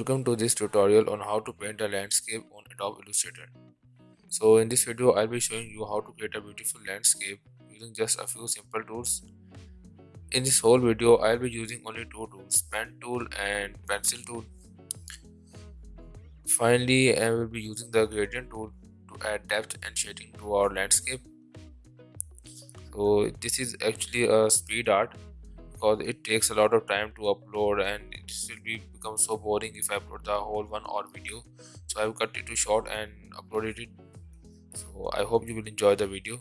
Welcome to this tutorial on how to paint a landscape on Adobe Illustrator. So in this video I'll be showing you how to create a beautiful landscape using just a few simple tools. In this whole video I'll be using only two tools, pen tool and pencil tool. Finally I will be using the gradient tool to add depth and shading to our landscape. So this is actually a speed art because it takes a lot of time to upload and it will be become so boring if I upload the whole one hour video. So I've cut it to short and uploaded it so I hope you will enjoy the video